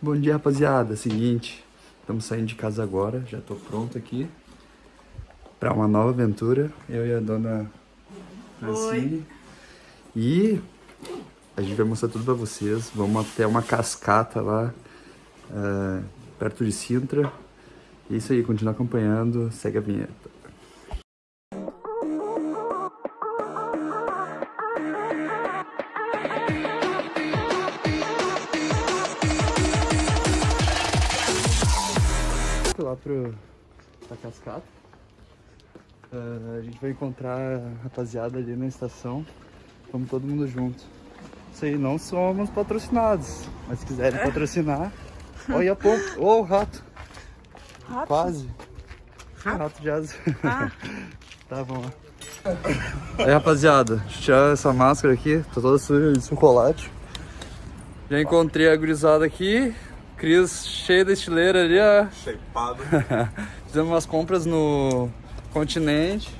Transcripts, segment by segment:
Bom dia, rapaziada. Seguinte, estamos saindo de casa agora. Já tô pronto aqui para uma nova aventura. Eu e a dona Francine. E a gente vai mostrar tudo para vocês. Vamos até uma cascata lá, uh, perto de Sintra. É isso aí, continua acompanhando. Segue a vinheta. Lá pro, pra cascata. Uh, a gente vai encontrar a rapaziada ali na estação. Vamos todo mundo junto. Isso aí, não somos patrocinados. Mas se quiserem patrocinar. Olha a ponta. Ô, oh, rato. Rato? Quase. Rato, rato de asa. Ah. tá, vamos lá. Aí, rapaziada, deixa eu tirar essa máscara aqui. Tá toda suja de chocolate. Já encontrei a gurizada aqui. Cris cheio de estileira ali, ó. Shapeado. Fizemos umas compras no continente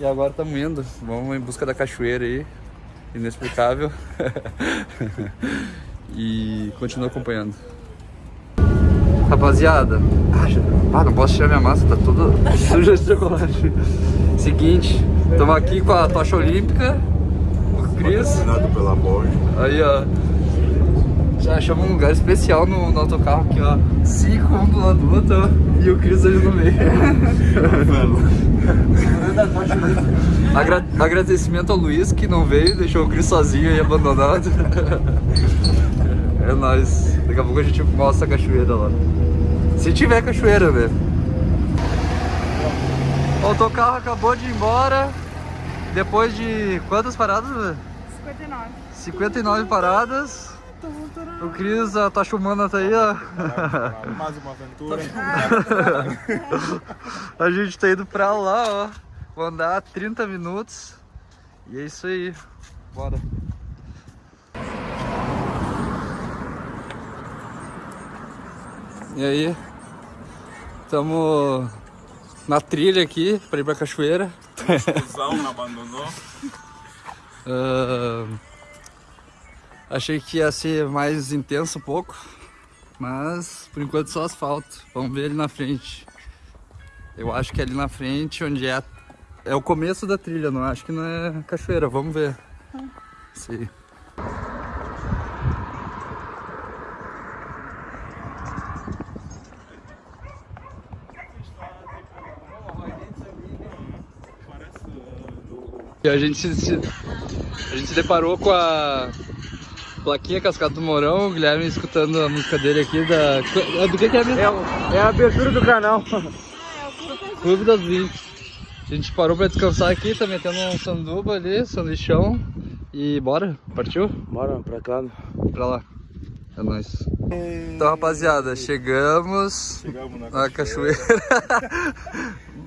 e agora estamos indo. Vamos em busca da cachoeira aí. Inexplicável. e continua acompanhando. Rapaziada, ah, não posso tirar minha máscara, tá toda suja de chocolate. Seguinte, estamos aqui com a tocha olímpica, o Cris. Aí, ó. Já achamos um lugar especial no, no autocarro aqui, ó. Cinco um do lado do outro, ó. E o Cris ali no meio. Agra agradecimento ao Luiz que não veio, deixou o Cris sozinho e abandonado. é nóis. Daqui a pouco a gente mostra a cachoeira lá. Se tiver cachoeira, né? O autocarro acabou de ir embora. Depois de quantas paradas? 59. 59 paradas. O Cris, a tocha humana tá aí, ó. Mais uma aventura. a gente tá indo pra lá, ó. Vou andar 30 minutos. E é isso aí. Bora. E aí? Estamos na trilha aqui pra ir pra cachoeira. Não abandonou. Uh, achei que ia ser mais intenso um pouco, mas por enquanto só asfalto. Vamos ver ali na frente. Eu acho que é ali na frente onde é, é o começo da trilha, não acho que não é cachoeira. Vamos ver. Sim. E a gente se, a gente se deparou com a plaquinha Cascata do Mourão, o Guilherme escutando a música dele aqui da... Do que, que é mesmo? É, é a abertura do canal. Clube das 20. A gente parou pra descansar aqui, tá metendo um sanduba ali, sanduichão. E bora? Partiu? Bora pra cá. Pra lá. É nóis. Então, rapaziada, chegamos, Chegamos na, na cachoeira. cachoeira.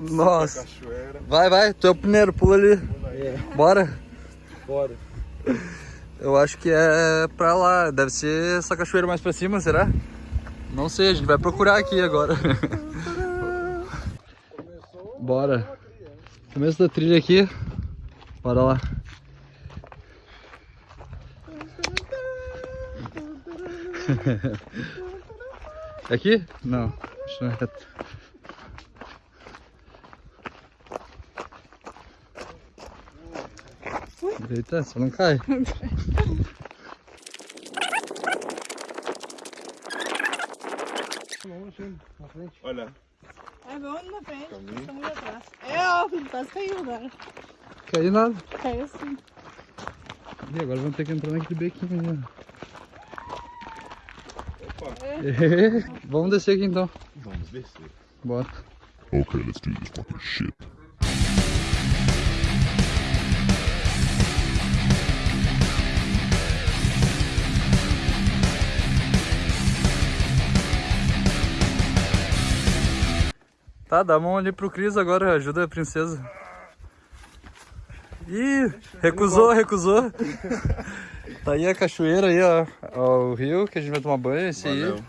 Nossa. cachoeira. Vai, vai, tu é o primeiro, pula ali. É, Bora. bora. Eu acho que é pra lá. Deve ser essa cachoeira mais pra cima, será? Não sei, a gente vai procurar aqui agora. Bora. Começo da trilha aqui. Bora lá. Aqui? Não, não é reto. Eita, só não cai. Olha, É, vamos na frente, estamos atrás. É, ó, quase caiu agora. Caiu nada. Caiu sim. E agora vamos ter que entrar naquele bequinho ali. ó. opa, Vamos descer aqui então. vamos descer. Bora. Okay, let's do this fucking shit. Tá, dá a mão ali pro Cris agora, ajuda a princesa. Ih, recusou, recusou. Tá aí a cachoeira aí, ó, ó, o rio que a gente vai tomar banho, esse Valeu. aí.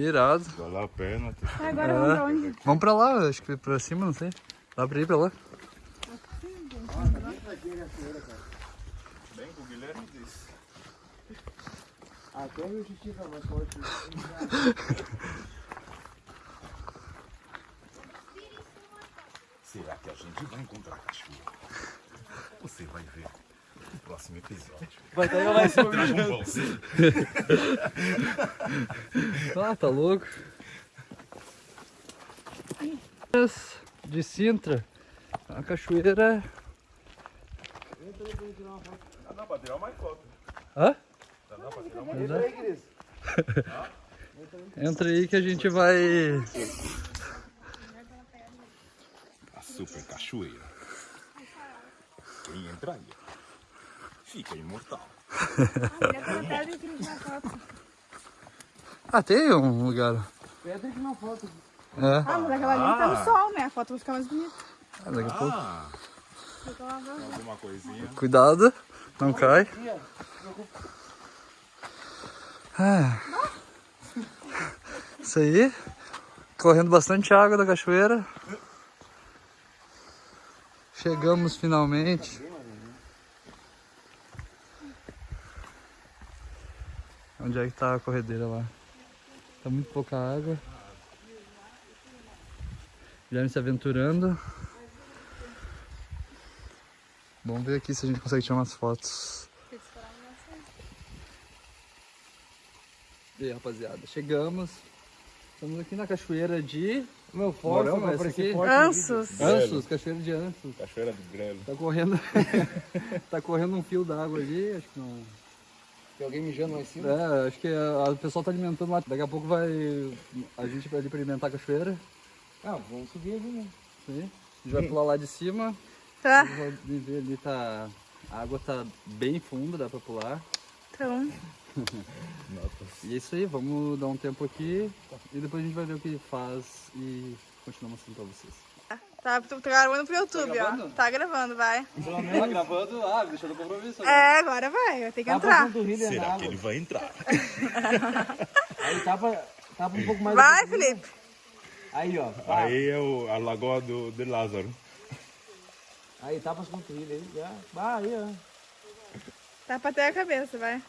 Irado. Valeu a pena. Agora É. vamos pra onde? Vamos pra lá, acho que pra cima, não sei. Dá pra ir pra lá. Bem o Guilherme disse. Até o xixi tá mais forte. Será que a gente vai encontrar a cachoeira? Você vai ver no próximo episódio. Vai estar aí, vai ser Dragon Ball Z. Ah, tá louco. De Sintra. A cachoeira. Dá pra tirar mais foto. Hã? Dá pra tirar mais Entra aí, Cris. Entra aí que a gente vai. Super cachoeira. Quem entraria? Fica imortal. Ah, tem um lugar. Pedra que não falta. É. Ah, mas aquela ali tá no sol, né? A foto vai ficar mais bonita. Ah, Daqui a pouco. Ah, alguma coisinha. Cuidado, não cai. Ah. Isso aí. Correndo bastante água da cachoeira. Chegamos finalmente. Onde é que tá a corredeira lá? Tá muito pouca água. Já se aventurando. Vamos ver aqui se a gente consegue tirar umas fotos. E aí, rapaziada, chegamos. Estamos aqui na cachoeira de Meu forte, Morão, parecer aqui? forte. Ansos. Ansos, cachoeira de Ansos. Cachoeira do Grelo. Tá correndo. tá correndo um fio d'água ali, acho que não. Tem alguém mijando lá em cima? É, acho que a- o pessoal tá alimentando lá. Daqui a pouco vai. A gente vai ali pra alimentar a cachoeira. Ah, vamos subir ali, né? Aí. A gente vai pular lá de cima. Tá. Vou ver ali tá. A água tá bem funda, dá pra pular. Então, E é isso aí, vamos dar um tempo aqui e depois a gente vai ver o que faz e continuamos mostrando pra vocês. tá, tô gravando pro YouTube, gravando? ó. Tá gravando, vai. Tá gravando? Ah, deixando o compromisso. É, agora vai, vai ter que Tá entrar. Será que ele vai entrar? Aí tapa, tapa um pouco mais. Vai, Felipe. Aí, ó. Vai. Aí, é o, a lagoa do, de Lázaro. aí tapa as ele aí. Já. Vai, aí, ó. Tá pra ter a cabeça, vai.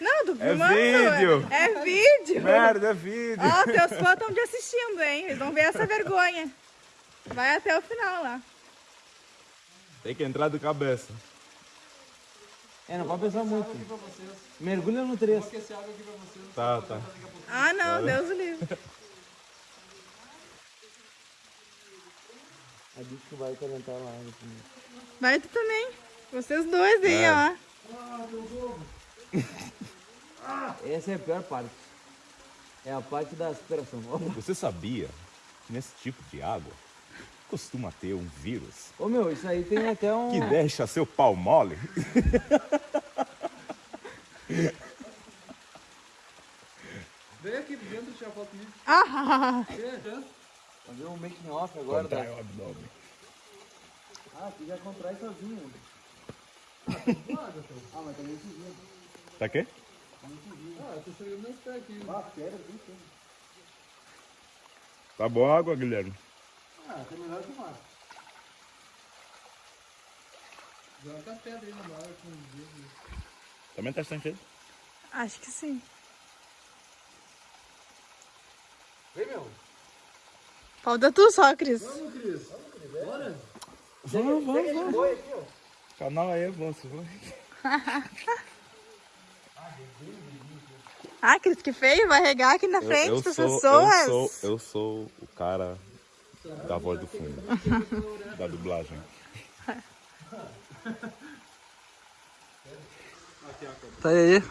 Não, do É filmando. vídeo. É vídeo. Merda, é vídeo. Ó, teus fãs estão te assistindo, hein? Eles vão ver essa vergonha. Vai até o final lá. Tem que entrar de cabeça. É, não pode pensar muito. Mergulha no trecho. Tá, tá. Ah, não, Deus o livre. A bicho que vai calentar lá. né? Vai tu também. Vocês dois aí, ó. Essa é a pior parte. É a parte da superação. Ô, Você sabia que nesse tipo de água costuma ter um vírus Ô meu, isso aí tem até um. que deixa seu pau mole? Vem aqui dentro tirar foto comigo. Ah, Fazer um making off agora. Contrai Da... o abdômen. Ah, tu já contrai sozinho. Ah, mas também se Tá quê? Ah, eu tô chegando meus pés aqui. Ah, bicho. Tá boa a água, Guilherme? Ah, tá melhor que o mar. Joga a pedra aí na mar com o Também tá sentindo? acho que sim. Vem, meu. Falta tu só, Cris. Vamos, vamos, vamos. O canal aí é vai. Ah, Cris, que feio. Vai regar aqui na frente eu, das sou, pessoas. eu, sou, eu sou o cara da voz do fundo, da dublagem. Tá aí.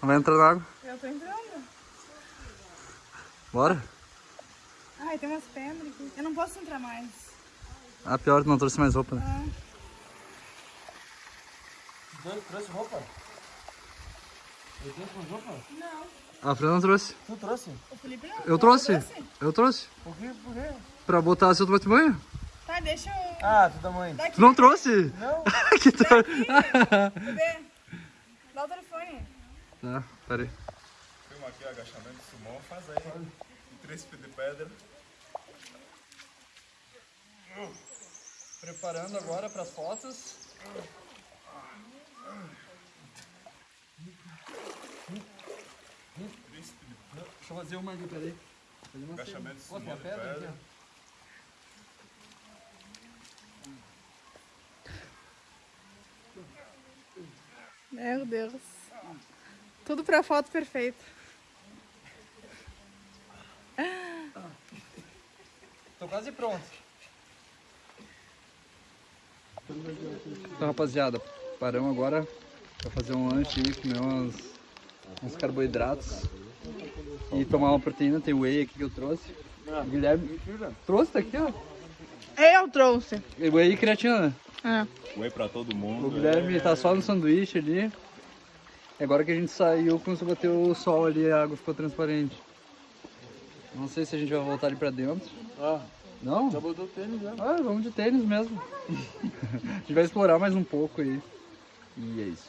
Vai entrar na água. Eu tô entrando. Bora? Ai, tem umas pedras aqui. Eu não posso entrar mais. Ah, pior, não trouxe mais roupa, né? Trouxe roupa? Eu trouxe roupa? A Fran não trouxe. Tu trouxe? O Felipe não. Eu trouxe. Eu trouxe. Por quê? Por quê? Pra botar seu tomate banho. Tá, deixa eu... Ah, tu da mãe. Daqui, Tu não trouxe? Não. que tá... bebê. Dá o telefone. tá, peraí. Filma aqui o agachamento do sumô, faz aí. Um tríceps de pedra. Preparando agora para as fotos. Deixa eu fazer uma aqui, peraí. Fazer uma Agachamento de Pô, tem a pedra aqui, Pedra. ó. Meu Deus. Tudo pra foto perfeita. Tô quase pronto. Então, rapaziada, paramos agora pra fazer um lanche aí, comer uns, uns carboidratos e tomar uma proteína. Tem whey aqui que eu trouxe. O Guilherme trouxe, tá aqui, ó. Eu trouxe. Whey e creatina. É. Whey pra todo O mundo. Guilherme tá só no sanduíche ali. E agora que a gente saiu, começou a bater o sol ali, a água ficou transparente. Não sei se a gente vai voltar ali pra dentro. Ah, Não? já botou tênis já. Ah, vamos de tênis mesmo. a gente vai explorar mais um pouco aí. E é isso.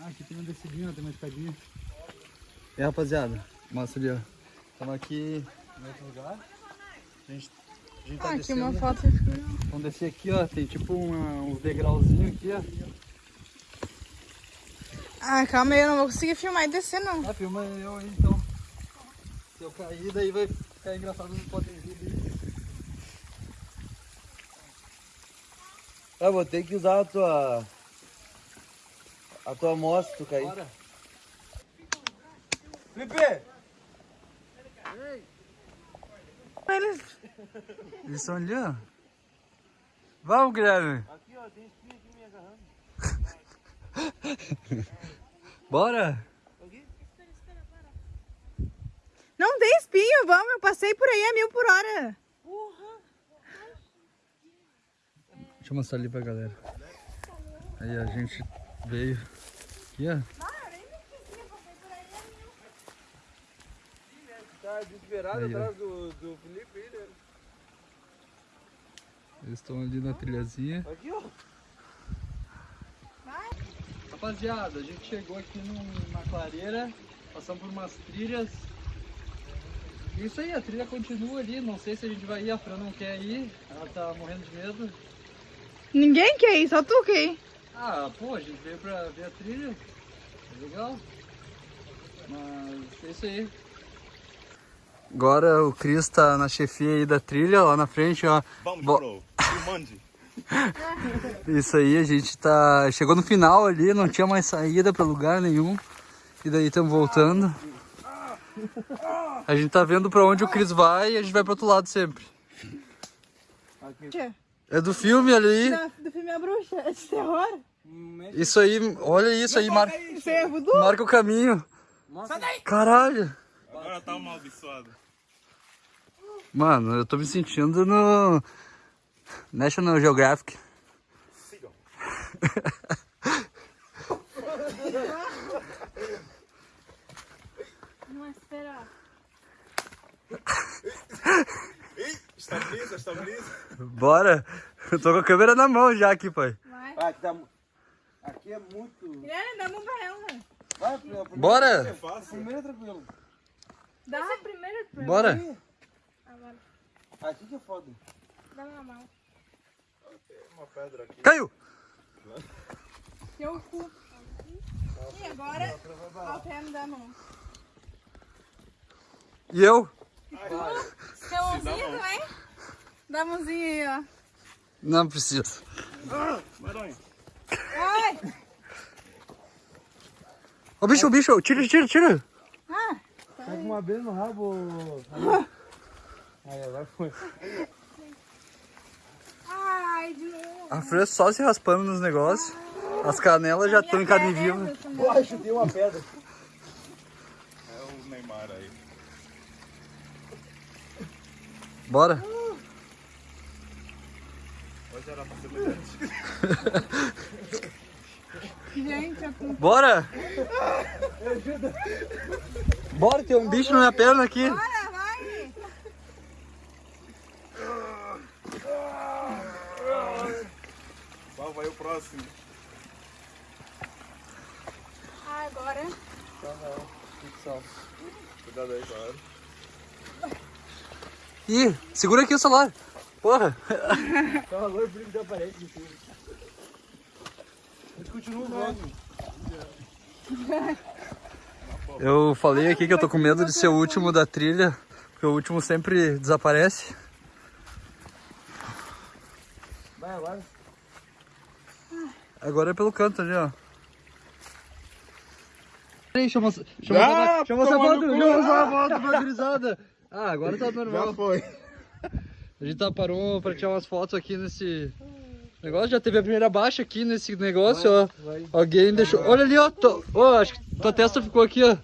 Ah, aqui tem uma descidinha, tem uma escadinha. E aí, rapaziada, mostra ali, ó. Estamos aqui em outro lugar. A gente, a gente tá Ah, aqui descendo. uma foto. Vamos descer aqui, ó. Tem tipo uma, uns degrauzinhos aqui, ó. Ah, calma aí, eu não vou conseguir filmar e descer, não. Ah, filma eu aí então. Se eu cair, daí vai ficar engraçado no podem vídeo. Eu vou ter que usar a tua. A tua amostra, tu cair. Bora. Felipe! Eles... Eles estão ali, ó. Vamos, Guilherme. Aqui, ó, tem espinha aqui me agarrando. Bora. Não tem espinho, vamos. Eu passei por aí a mil por hora. Deixa eu mostrar ali pra galera. Aí a gente veio aqui, ó. Tá desesperado Aí, atrás do, do Felipe aí, né? Eles estão ali na trilhazinha. Aqui, ó. Rapaziada, a gente chegou aqui numa clareira, passamos por umas trilhas. Isso aí, a trilha continua ali. Não sei se a gente vai ir, a Fran não quer ir. Ela tá morrendo de medo. Ninguém quer ir, só tu quer ir. Ah, pô, a gente veio pra ver a trilha. É legal. Mas é isso aí. Agora o Cris tá na chefia aí da trilha, lá na frente, ó. Vamos, Bo- bro. Mande. Isso aí, a gente tá. Chegou no final ali, não tinha mais saída pra lugar nenhum. E daí estamos voltando. A gente tá vendo pra onde o Cris vai e a gente vai pro outro lado sempre. Tia, É do filme ali. da- Do filme A Bruxa, é de terror. Isso aí, olha isso aí, mar... Isso é voodoo? marca o caminho. Caralho! Agora tá amaldiçoado. Mano, eu tô me sentindo no National Geographic. Sigam. Não, espera. Estabiliza, estabiliza. Bora! Eu tô com a câmera na mão já aqui, pai. Vai. Ah, aqui tá. é muito. Guilherme, dá a mão pra ela. Vai, primeiro. É Bora! fácil. Primeiro é tranquilo. Dá primeiro pra Bora! Agora, Aqui que é foda. dá uma mão. Uma pedra aqui. Caiu! Teu cu. E agora, alterne da mão. E eu? Quer mãozinha também? Dá a mãozinha aí, ó. Não preciso. Maranhão. Ai! Ô bicho, bicho, tira, tira, tira! Ah, Tá com uma vez no rabo. Aí, agora foi. ai, de novo. A Fran só se raspando nos negócios. As canelas já estão em carne viva. Ai, chutei uma pedra. É o Neymar aí. Bora! Hoje era pra ser mulher. Gente, eu tô... Bora! Bora, tem um bicho na minha perna aqui. Bora, vai! Qual vai o próximo? Ah, agora. Cuidado aí, claro. Ih, segura aqui o celular. Porra! Tava louco, por isso que aparece de tudo. continua o vlog. Eu falei aqui que eu tô com medo de ser o último da trilha, porque o último sempre desaparece. Vai agora. Agora é pelo canto ali, ó. Peraí, deixa eu mostrar. Deixa eu mostrar, deixa eu mostrar a foto, deixa eu mostrar a foto. Ah, agora tá normal. foi. A gente tá parou pra tirar umas fotos aqui nesse negócio. Já teve a primeira baixa aqui nesse negócio, ó. Alguém deixou. Olha ali, ó. Tô... Ó, acho que tua testa ficou aqui, ó.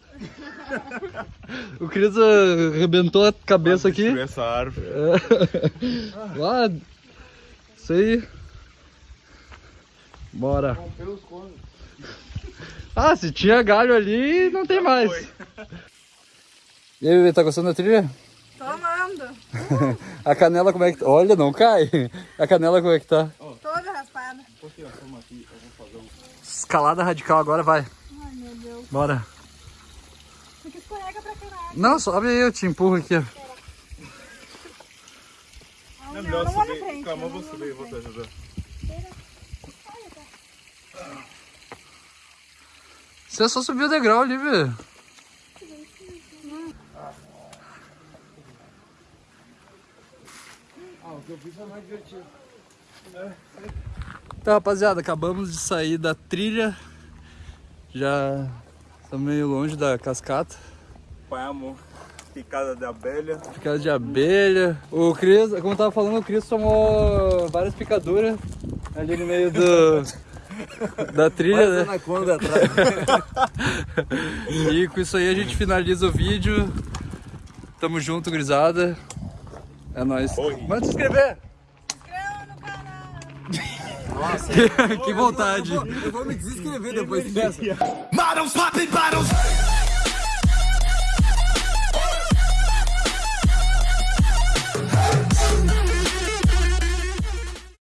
O Cris ah, arrebentou a cabeça aqui. Essa árvore. Ah, isso aí. Bora. Ah, se tinha galho ali, não tem mais. E aí, bebê, tá gostando da trilha? Tô amando. A canela como é que tá? Olha, não cai. A canela como é que tá? Toda raspada. Escalada radical agora, vai. Ai, meu Deus. Bora. Porque escorrega pra caralho. Não, sobe aí, eu te empurro aqui, ó. Ai, não, não vou na frente. Calma, eu não vou subir, eu vou te ajudar. Você só subiu o degrau ali, velho. Ah, o que eu fiz foi mais divertido. Tá, rapaziada, acabamos de sair da trilha. Já estamos meio longe da cascata. Apanhamos picada de abelha. Picada de abelha. O Cris, como eu tava falando, o Cris tomou várias picaduras ali no meio do, da trilha, né? anaconda atrás. E com isso aí a gente finaliza o vídeo. Tamo junto, grisada. É nóis. Manda se inscrever! Inscreva no canal. que vontade! Eu vou me desinscrever depois dessa. Models popping bottles.